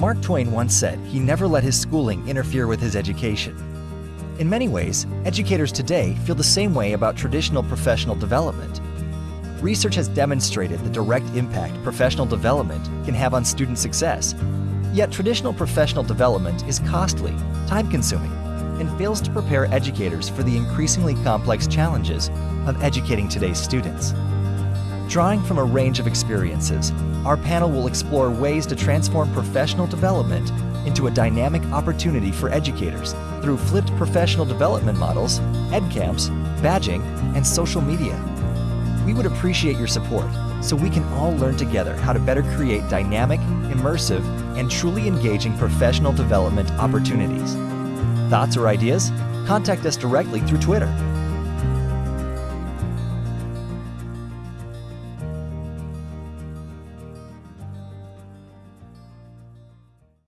Mark Twain once said he never let his schooling interfere with his education. In many ways, educators today feel the same way about traditional professional development. Research has demonstrated the direct impact professional development can have on student success. Yet traditional professional development is costly, time-consuming, and fails to prepare educators for the increasingly complex challenges of educating today's students. Drawing from a range of experiences, our panel will explore ways to transform professional development into a dynamic opportunity for educators through flipped professional development models, EdCamps, badging, and social media. We would appreciate your support so we can all learn together how to better create dynamic, immersive, and truly engaging professional development opportunities. Thoughts or ideas? Contact us directly through Twitter